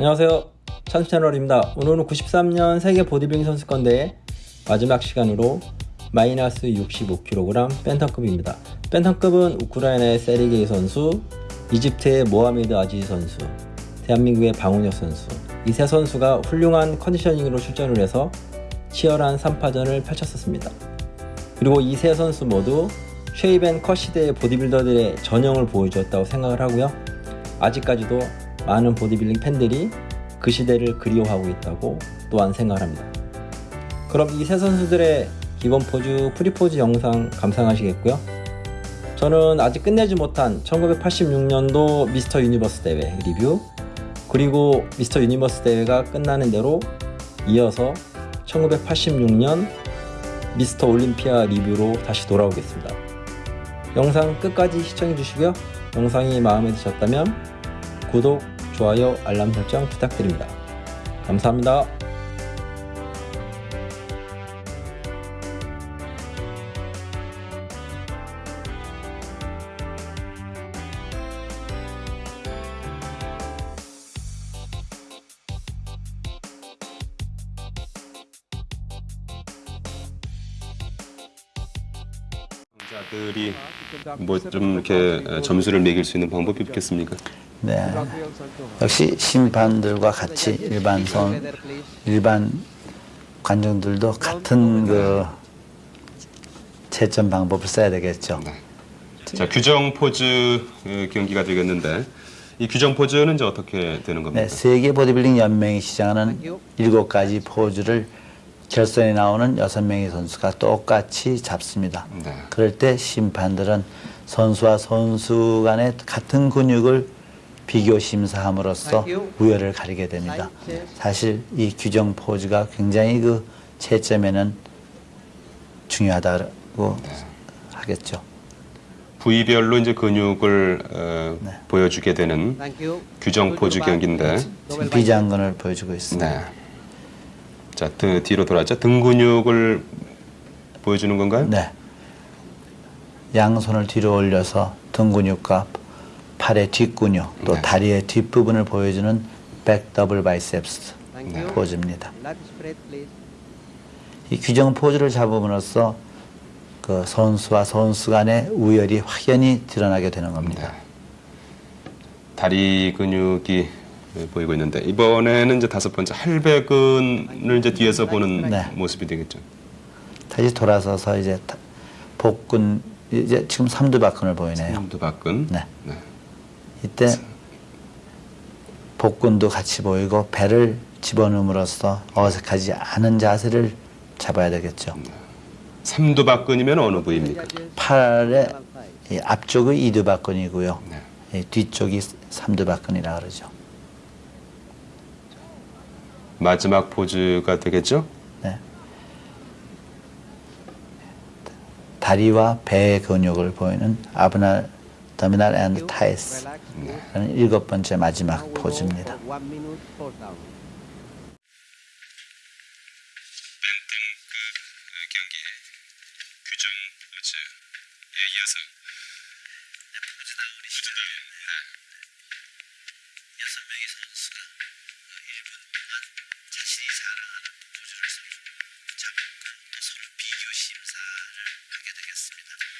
안녕하세요. 찬스 채널입니다. 오늘은 93년 세계 보디빌딩 선수권 대회 마지막 시간으로 마이너스 65kg 밴텀급입니다. 밴텀급은 우크라이나의 세리게이 선수 이집트의 모하메드 아지지 선수 대한민국의 방훈혁 선수. 이 세 선수가 훌륭한 conditioning으로 출전을 해서 치열한 3파전을 펼쳤었습니다. 그리고 이 세 선수 모두 shape and cut 시대의 보디빌더들의 전형을 보여주었다고 생각을 하고요. 아직까지도 많은 보디빌딩 팬들이 그 시대를 그리워하고 있다고 또한 생각합니다. 그럼 이 세 선수들의 기본 포즈, free 포즈 영상 감상하시겠고요. 저는 아직 끝내지 못한 1986년도 미스터 유니버스 대회 리뷰 그리고 미스터 유니버스 대회가 끝나는 대로 이어서 1986년 미스터 올림피아 리뷰로 다시 돌아오겠습니다. 영상 끝까지 시청해 주시고요. 영상이 마음에 드셨다면 구독, 좋아요, 알람 설정 부탁드립니다. 감사합니다. 자들이 뭐 좀 이렇게 점수를 매길 수 있는 방법이 없겠습니까? 네. 역시 심판들과 같이 일반 선 일반 관중들도 같은 그 채점 방법을 써야 되겠죠. 자 규정 포즈 어, 경기가 되겠는데 이 규정 포즈는 이제 어떻게 되는 겁니까? 네, 세계 보디빌딩 연맹이 시작하는 일곱 가지 포즈를 결선에 나오는 여섯 명의 선수가 똑같이 잡습니다. 네. 그럴 때 심판들은 선수와 선수 간의 같은 근육을 비교 심사함으로써 우열을 가리게 됩니다. 사실 이 규정 포즈가 굉장히 그 채점에는 중요하다고 하겠죠. 부위별로 이제 근육을 어, 네. 보여주게 되는 규정 포즈 경기인데 비장근을 보여주고 있습니다. 네. 자 등, 뒤로 돌아왔죠. 등 근육을 보여주는 건가요? 네. 양손을 뒤로 올려서 등 근육과 팔의 뒷근육 또 네. 다리의 뒷부분을 보여주는 back double biceps 네. 포즈입니다. 이 규정 포즈를 잡음으로써 그 선수와 선수 간의 우열이 확연히 드러나게 되는 겁니다. 다리 근육이 보이고 있는데 이번에는 이제 다섯 번째 할배근을 이제 뒤에서 보는 네. 모습이 되겠죠. 다시 돌아서서 이제 다- 복근 이제 지금 삼두박근을 보이네요. 삼두박근. 네. 네. 이때 복근도 같이 보이고 배를 집어넣음으로써 어색하지 않은 자세를 잡아야 되겠죠. 삼두박근이면 어느 부위입니까? 팔의 이 앞쪽이 이두박근이고요. 네. 이 뒤쪽이 삼두박근이라 그러죠. 마지막 포즈가 되겠죠? 네. 다리와 배의 근육을 보이는 abdominal and thighs 라는 일곱 번째 마지막 포즈입니다. 경기 규정 포즈에 이어서 여섯 명의 선수가 1분 동안 자신이 사랑하는 포즈를 서로 잡고 또 서로 비교 심사를 하게 되겠습니다.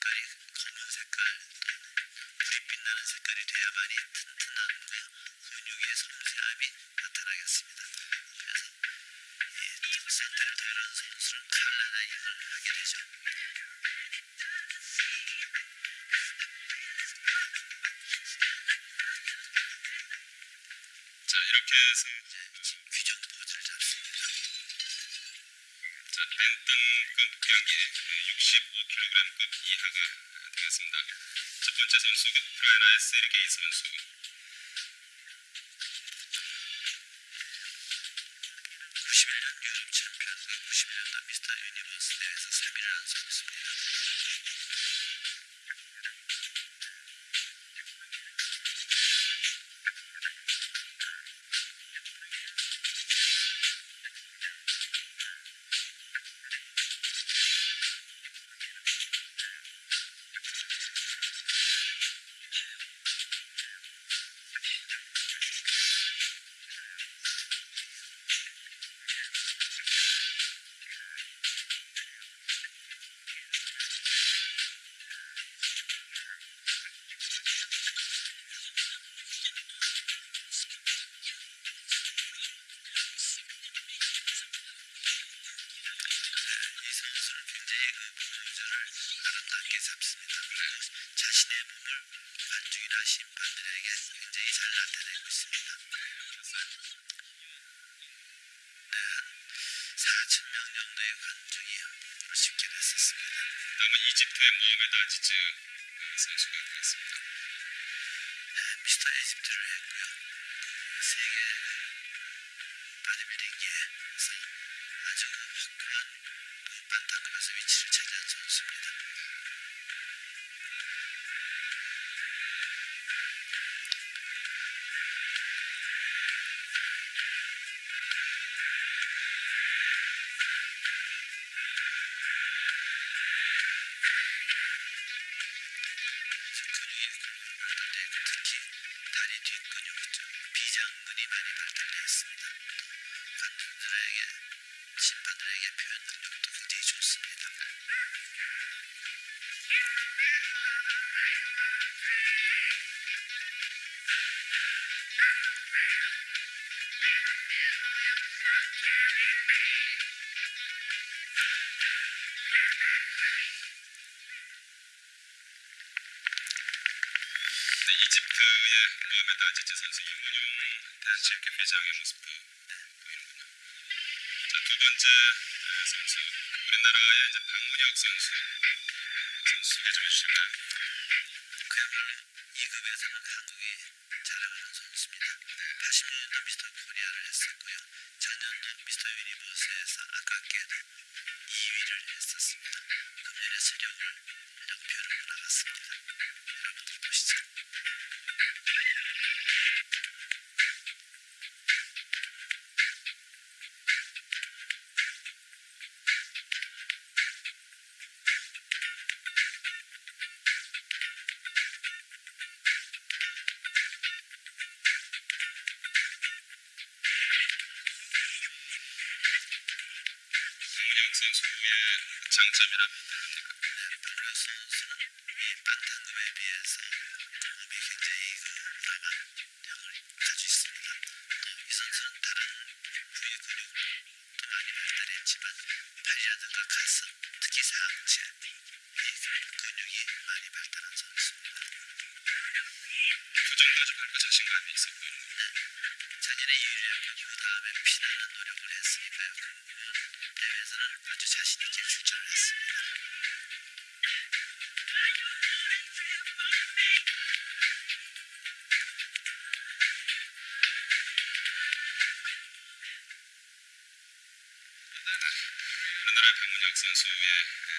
색깔이 검은 색깔, 불이 빛나는 색깔이 돼야만이 튼튼함과 근육의 섬세함이 나타나겠습니다. 그래서 이 선텐을 대하는 선수는 칼라나 힘을 하게 되죠. 자 이렇게 해서 규정 포즈를 잡습니다. 자 밴텀급 경기 65kg급 이하가 되겠습니다. 첫 번째 선수 우크라이나의 세르게이 선수 91년 유럽 챔피언과 91년도 미스터 유니버스 대회에서 3위를 한 선수 그렇습니다. 심판들에게 굉장히 잘 나타내고 있습니다. 네, 한 4천 명 정도의 관중이 몸을 집결했었습니다. 다음은 이집트의 모하메드 아지즈 선수가 되겠습니다. 네, 미스터 이집트를 했고요. 그 세계 바디빌딩계에서 아주 그 반타급에서 위치를 차지한 선수입니다. 이집트의 모하메드 아지즈 선수 이문용 대한체육회 회장의 모습도 보이는군요. 자, 두 번째 어, 선수 우리나라의 이제 박문혁 선수 선수 소개 좀 해주실까요? 그야말로 이 급에서는 한국이 자랑하는 선수입니다. 80년도 미스터 코리아를 했었고요. 작년도 미스터 유니버스에서 아깝게도 2위를 했었습니다. 금년에 세력을 선수의 장점이라면 박문혁 선수는 이 반탄급에 비해서 몸이 굉장히 그 강한 형을 가지고 있습니다. 또이 선수는 다른 부위 근육도 많이 발달했지만 팔이라든가 가슴, 특히 상체 이 근육이 많이 발달한 선수입니다. 아주 밝고 자신감이 있어 보이는군요. 작년에 2위를 했고 그 다음에 피나는 노력을 했으니까요. 그 부분 대회에서는 아주 자신 있게 출전을 했습니다. 우리나라의 박문혁 선수의 그